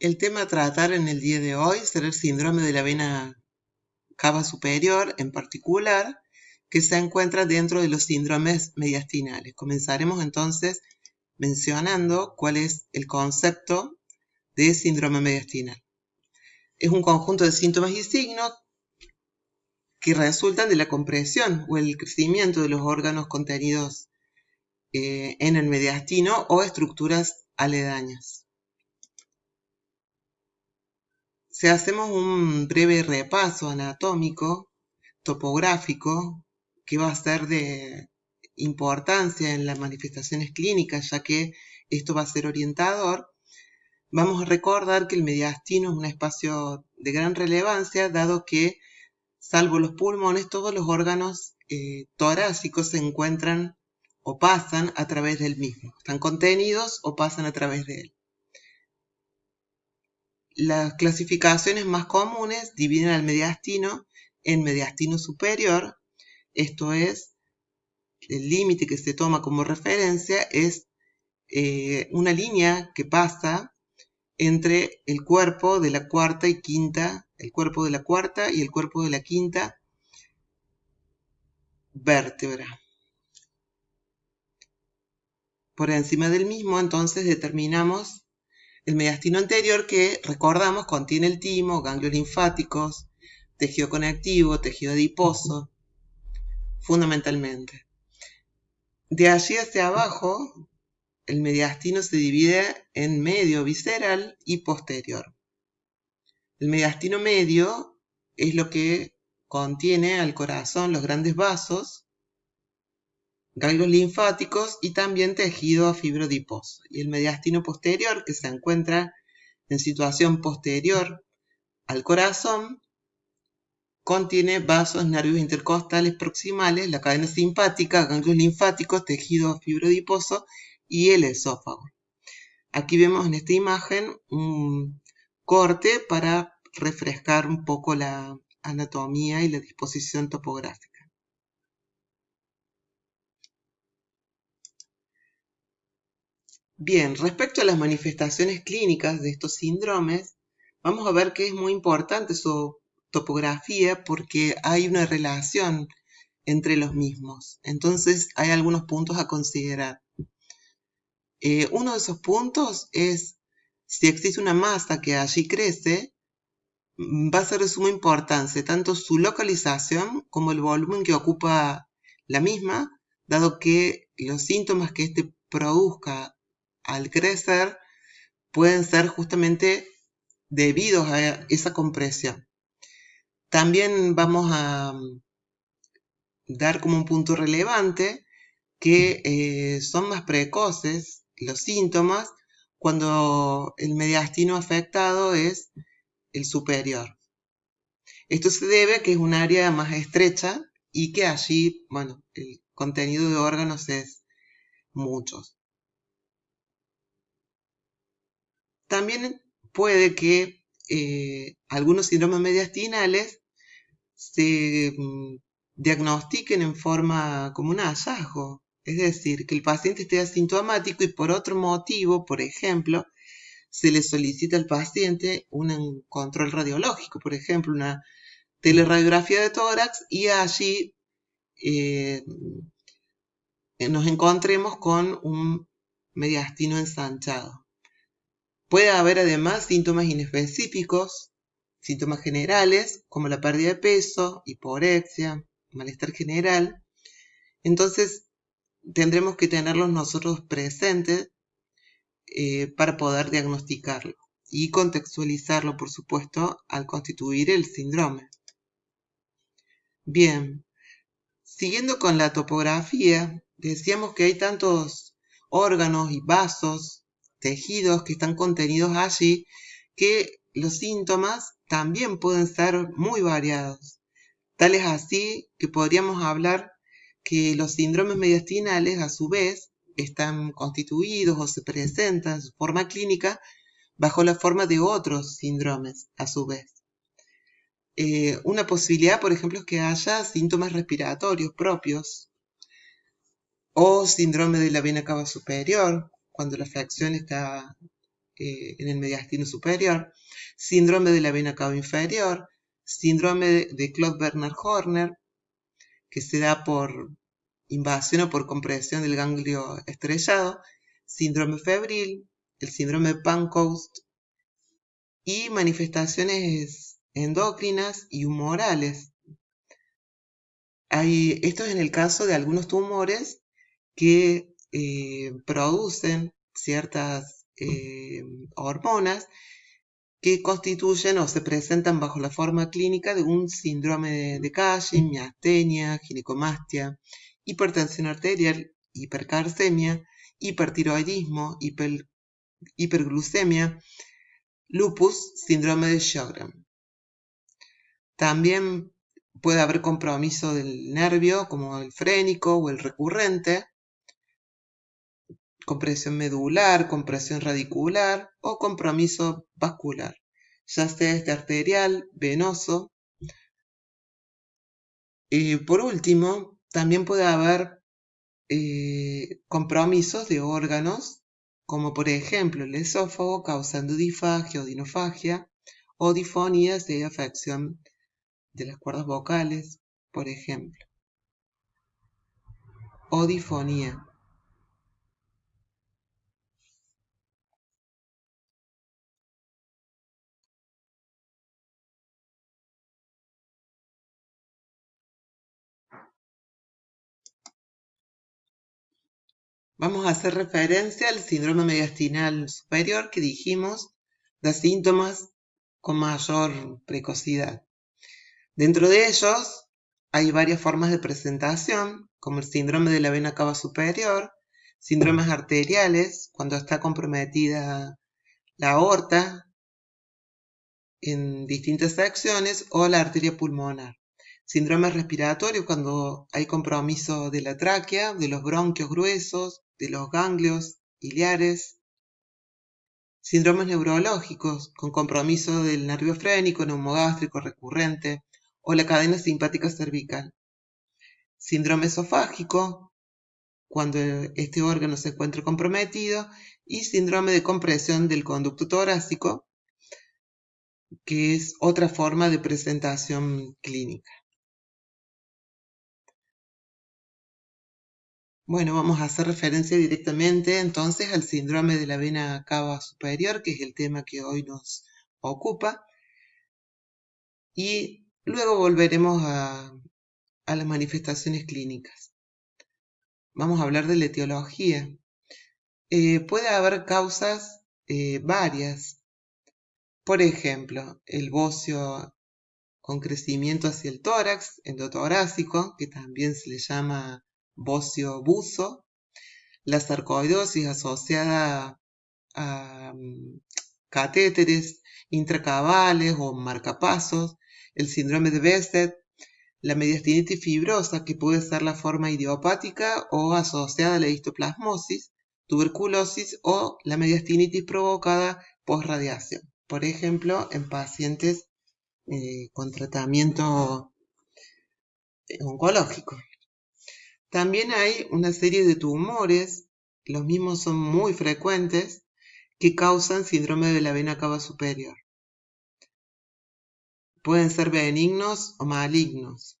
El tema a tratar en el día de hoy será el síndrome de la vena cava superior en particular, que se encuentra dentro de los síndromes mediastinales. Comenzaremos entonces mencionando cuál es el concepto de síndrome mediastinal. Es un conjunto de síntomas y signos que resultan de la compresión o el crecimiento de los órganos contenidos eh, en el mediastino o estructuras aledañas. Si hacemos un breve repaso anatómico, topográfico, que va a ser de importancia en las manifestaciones clínicas, ya que esto va a ser orientador, vamos a recordar que el mediastino es un espacio de gran relevancia, dado que, salvo los pulmones, todos los órganos eh, torácicos se encuentran o pasan a través del mismo. Están contenidos o pasan a través de él. Las clasificaciones más comunes dividen al mediastino en mediastino superior, esto es, el límite que se toma como referencia es eh, una línea que pasa entre el cuerpo de la cuarta y quinta, el cuerpo de la cuarta y el cuerpo de la quinta vértebra. Por encima del mismo, entonces, determinamos el mediastino anterior que, recordamos, contiene el timo, ganglios linfáticos, tejido conectivo, tejido adiposo, fundamentalmente. De allí hacia abajo, el mediastino se divide en medio visceral y posterior. El mediastino medio es lo que contiene al corazón los grandes vasos ganglios linfáticos y también tejido fibrodiposo. Y el mediastino posterior, que se encuentra en situación posterior al corazón, contiene vasos, nervios intercostales proximales, la cadena simpática, ganglios linfáticos, tejido fibrodiposo y el esófago. Aquí vemos en esta imagen un corte para refrescar un poco la anatomía y la disposición topográfica. Bien, respecto a las manifestaciones clínicas de estos síndromes, vamos a ver que es muy importante su topografía porque hay una relación entre los mismos. Entonces hay algunos puntos a considerar. Eh, uno de esos puntos es si existe una masa que allí crece, va a ser de suma importancia tanto su localización como el volumen que ocupa la misma, dado que los síntomas que éste produzca al crecer pueden ser justamente debidos a esa compresión. También vamos a mm, dar como un punto relevante que eh, son más precoces los síntomas cuando el mediastino afectado es el superior. Esto se debe a que es un área más estrecha y que allí, bueno, el contenido de órganos es muchos. También puede que eh, algunos síndromes mediastinales se mm, diagnostiquen en forma como un hallazgo, es decir, que el paciente esté asintomático y por otro motivo, por ejemplo, se le solicita al paciente un control radiológico, por ejemplo, una teleradiografía de tórax y allí eh, nos encontremos con un mediastino ensanchado. Puede haber además síntomas inespecíficos, síntomas generales, como la pérdida de peso, hiporexia, malestar general. Entonces, tendremos que tenerlos nosotros presentes eh, para poder diagnosticarlo y contextualizarlo, por supuesto, al constituir el síndrome. Bien, siguiendo con la topografía, decíamos que hay tantos órganos y vasos tejidos que están contenidos allí, que los síntomas también pueden ser muy variados. Tal es así que podríamos hablar que los síndromes mediastinales a su vez están constituidos o se presentan en su forma clínica bajo la forma de otros síndromes a su vez. Eh, una posibilidad, por ejemplo, es que haya síntomas respiratorios propios o síndrome de la vena cava superior, cuando la fracción está eh, en el mediastino superior, síndrome de la vena cava inferior, síndrome de Claude-Bernard Horner, que se da por invasión o por compresión del ganglio estrellado, síndrome febril, el síndrome Pancoast y manifestaciones endocrinas y humorales. esto es en el caso de algunos tumores que eh, producen ciertas eh, hormonas que constituyen o se presentan bajo la forma clínica de un síndrome de, Cushing, miastenia, ginecomastia, hipertensión arterial, hipercarcemia, hipertiroidismo, hiperglucemia, lupus, síndrome de Sjögren. También puede haber compromiso del nervio, como el frénico o el recurrente, compresión medular, compresión radicular o compromiso vascular, ya sea este arterial, venoso. Y por último, también puede haber eh, compromisos de órganos, como por ejemplo el esófago causando difagia o dinofagia, o difonías de afección de las cuerdas vocales, por ejemplo. O difonía. Vamos a hacer referencia al síndrome mediastinal superior que dijimos da síntomas con mayor precocidad. Dentro de ellos hay varias formas de presentación, como el síndrome de la vena cava superior, síndromes arteriales, cuando está comprometida la aorta en distintas secciones, o la arteria pulmonar. Síndrome respiratorio cuando hay compromiso de la tráquea, de los bronquios gruesos, de los ganglios iliares, síndromes neurológicos con compromiso del nervio frénico, neumogástrico recurrente o la cadena simpática cervical, síndrome esofágico cuando este órgano se encuentra comprometido y síndrome de compresión del conducto torácico, que es otra forma de presentación clínica. Bueno, vamos a hacer referencia directamente entonces al síndrome de la vena cava superior, que es el tema que hoy nos ocupa. Y luego volveremos a, las manifestaciones clínicas. Vamos a hablar de la etiología. Eh, puede haber causas eh, varias. Por ejemplo, el bocio con crecimiento hacia el tórax, endotorácico, que también se le llama bocio buzo, la sarcoidosis asociada a mm, catéteres intracavales o marcapasos, el síndrome de Besset, la mediastinitis fibrosa, que puede ser la forma idiopática o asociada a la histoplasmosis, tuberculosis o la mediastinitis provocada por radiación. Por ejemplo, en pacientes eh, con tratamiento oncológico. También hay una serie de tumores, los mismos son muy frecuentes, que causan síndrome de la vena cava superior. Pueden ser benignos o malignos.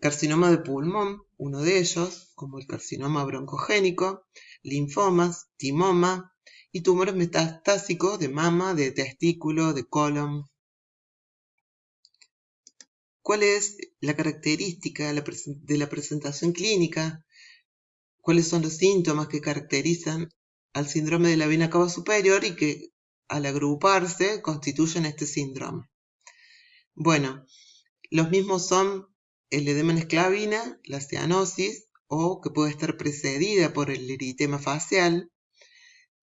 Carcinoma de pulmón, uno de ellos, como el carcinoma broncogénico, linfomas, timoma y tumores metastásicos de mama, de testículo, de colon, cuál es la característica de la presentación clínica, cuáles son los síntomas que caracterizan al síndrome de la vena cava superior y que al agruparse constituyen este síndrome. Bueno, los mismos son el edema en esclavina, la cianosis, o que puede estar precedida por el eritema facial,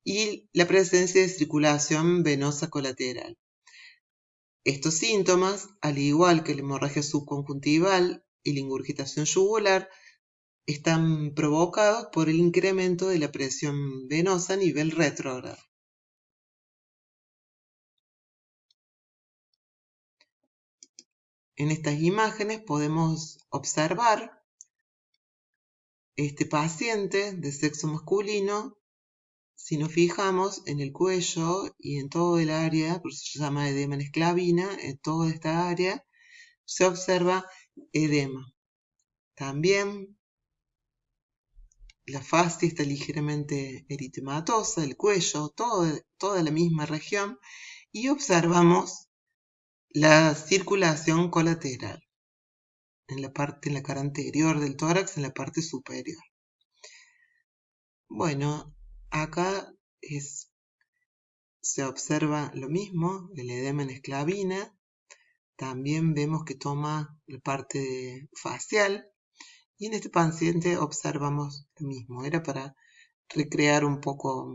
y la presencia de circulación venosa colateral. Estos síntomas, al igual que la hemorragia subconjuntival y la ingurgitación yugular, están provocados por el incremento de la presión venosa a nivel retrógrado. En estas imágenes podemos observar este paciente de sexo masculino si nos fijamos en el cuello y en todo el área, por eso se llama edema en esclavina, en toda esta área, se observa edema. También la fascia está ligeramente eritematosa, el cuello, toda la misma región, y observamos la circulación colateral en la parte, en la cara anterior del tórax, en la parte superior. Bueno, acá se observa lo mismo, el edema en esclavina. También vemos que toma la parte facial. Y en este paciente observamos lo mismo. Era para recrear un poco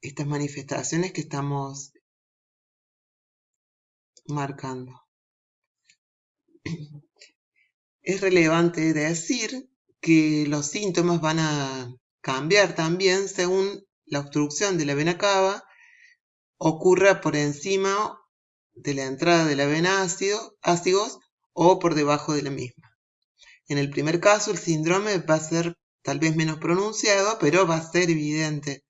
estas manifestaciones que estamos marcando. Es relevante decir que los síntomas van a cambiar también según la obstrucción de la vena cava ocurra por encima de la entrada de la vena ácido, ácidos o por debajo de la misma. En el primer caso, el síndrome va a ser tal vez menos pronunciado, pero va a ser evidente,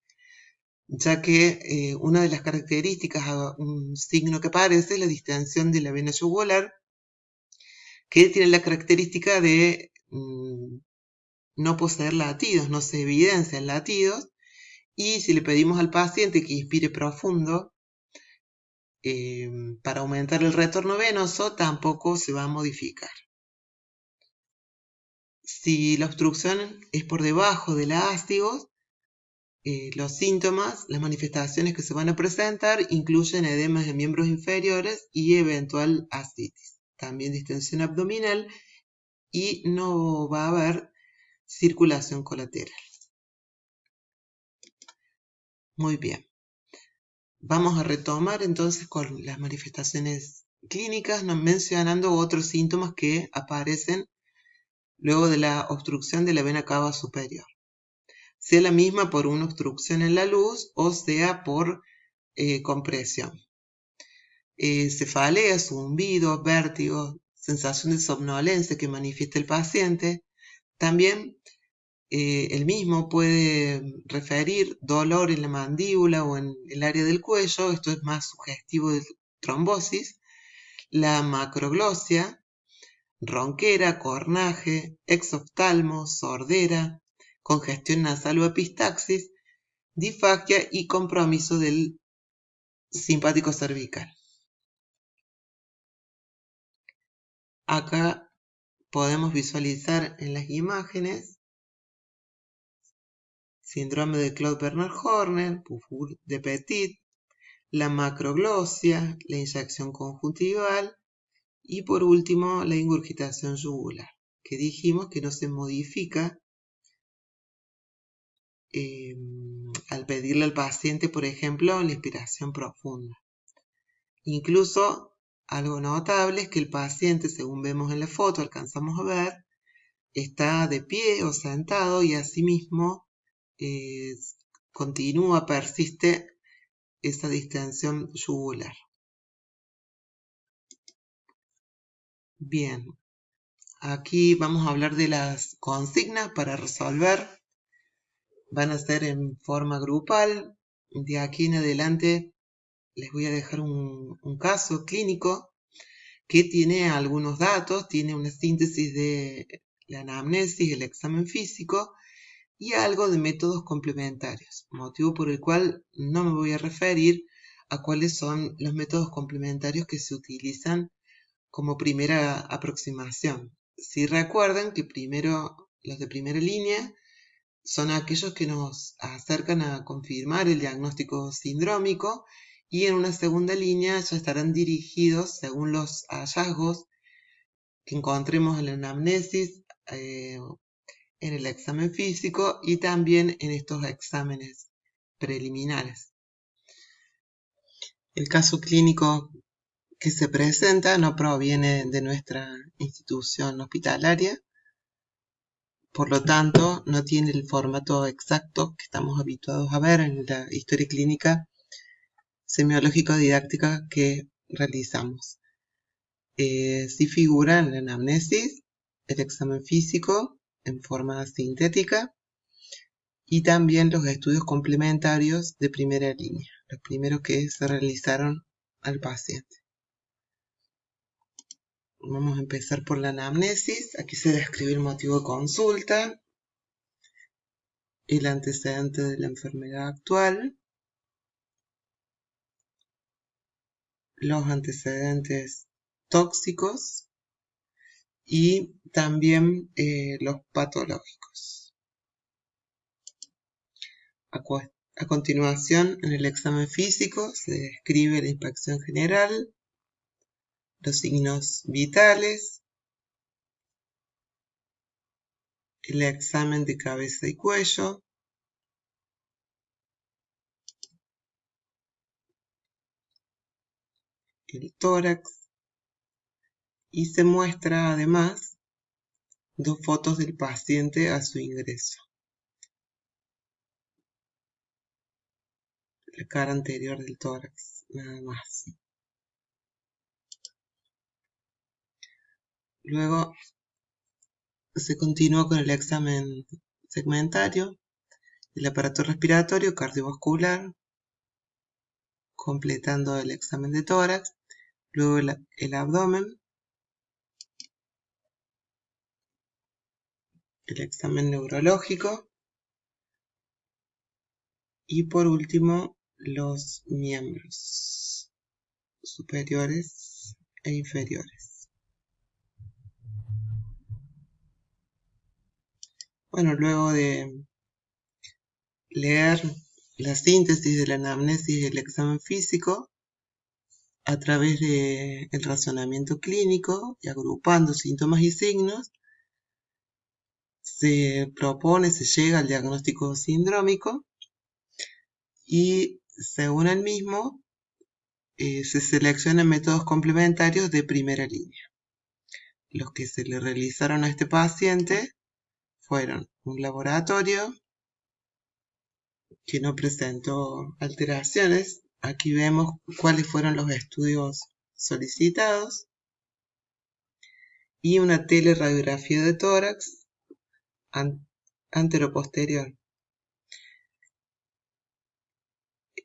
ya que eh, una de las características, un signo que aparece es la distensión de la vena yugular, que tiene la característica de mm, no poseer latidos, no se evidencian latidos, y si le pedimos al paciente que inspire profundo, eh, para aumentar el retorno venoso tampoco se va a modificar. Si la obstrucción es por debajo de la eh, los síntomas, las manifestaciones que se van a presentar incluyen edemas de miembros inferiores y eventual ascitis. También distensión abdominal y no va a haber circulación colateral. Muy bien. Vamos a retomar entonces con las manifestaciones clínicas, mencionando otros síntomas que aparecen luego de la obstrucción de la vena cava superior. Sea la misma por una obstrucción en la luz o sea por eh, compresión. Eh, cefalea, zumbido, vértigo, sensación de somnolencia que manifiesta el paciente, también eh, el mismo puede referir dolor en la mandíbula o en el área del cuello, esto es más sugestivo de trombosis, la macroglosia, ronquera, cornaje, exoftalmo, sordera, congestión nasal o epistaxis, difagia y compromiso del simpático cervical. Acá podemos visualizar en las imágenes síndrome de Claude Bernard Horner, de Petit, la macroglosia, la inyección conjuntival y por último la ingurgitación yugular, que dijimos que no se modifica em, al pedirle al paciente, por ejemplo, la inspiración profunda. Incluso algo notable es que el paciente, según vemos en la foto, alcanzamos a ver, está de pie o sentado y asimismo eh, continúa, persiste esa distensión yugular. Bien, aquí vamos a hablar de las consignas para resolver. Van a ser en forma grupal. De aquí en adelante les voy a dejar un, caso clínico que tiene algunos datos, tiene una síntesis de la anamnesis, el examen físico y algo de métodos complementarios, motivo por el cual no me voy a referir a cuáles son los métodos complementarios que se utilizan como primera aproximación. Si recuerdan que primero los de primera línea son aquellos que nos acercan a confirmar el diagnóstico sindrómico y en una segunda línea ya estarán dirigidos según los hallazgos que encontremos en la anamnesis, eh, en el examen físico y también en estos exámenes preliminares. El caso clínico que se presenta no proviene de nuestra institución hospitalaria, por lo tanto no tiene el formato exacto que estamos habituados a ver en la historia clínica semiológico-didáctica que realizamos. Eh, si figura en la anamnesis, el examen físico en forma sintética y también los estudios complementarios de primera línea, los primeros que se realizaron al paciente. Vamos a empezar por la anamnesis. Aquí se describe el motivo de consulta, el antecedente de la enfermedad actual, los antecedentes tóxicos y también eh, los patológicos. A, continuación, en el examen físico se describe la inspección general, los signos vitales, el examen de cabeza y cuello, el tórax y se muestra además dos fotos del paciente a su ingreso. La cara anterior del tórax, nada más. Luego se continúa con el examen segmentario, el aparato respiratorio cardiovascular, completando el examen de tórax, luego el, abdomen, el examen neurológico y por último los miembros superiores e inferiores. Bueno, luego de leer la síntesis de la anamnesis y el examen físico, a través del razonamiento clínico y agrupando síntomas y signos, se propone, se llega al diagnóstico sindrómico y según el mismo eh, se seleccionan métodos complementarios de primera línea. Los que se le realizaron a este paciente fueron un laboratorio que no presentó alteraciones Aquí vemos cuáles fueron los estudios solicitados y una teleradiografía de tórax anteroposterior.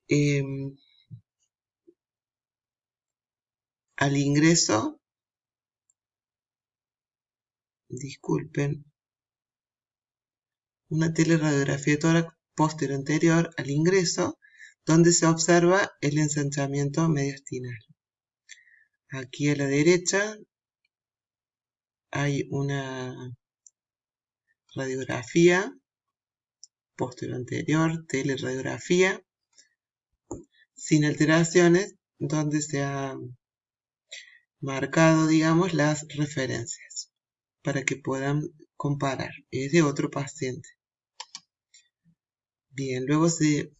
Em, al ingreso, disculpen, una teleradiografía de tórax posterior anterior al ingreso donde se observa el ensanchamiento mediastinal. Aquí a la derecha hay una radiografía posterior anterior, teleradiografía, sin alteraciones, donde se ha marcado, digamos, las referencias para que puedan comparar. Es de otro paciente. Bien, luego se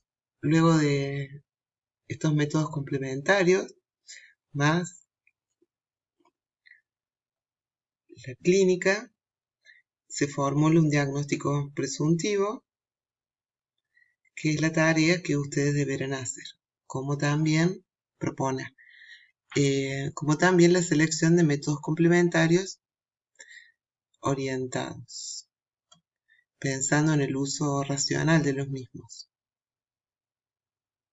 Luego de estos métodos complementarios, más la clínica, se formula un diagnóstico presuntivo, que es la tarea que ustedes deberán hacer, como también propone, eh, como también la selección de métodos complementarios orientados, pensando en el uso racional de los mismos.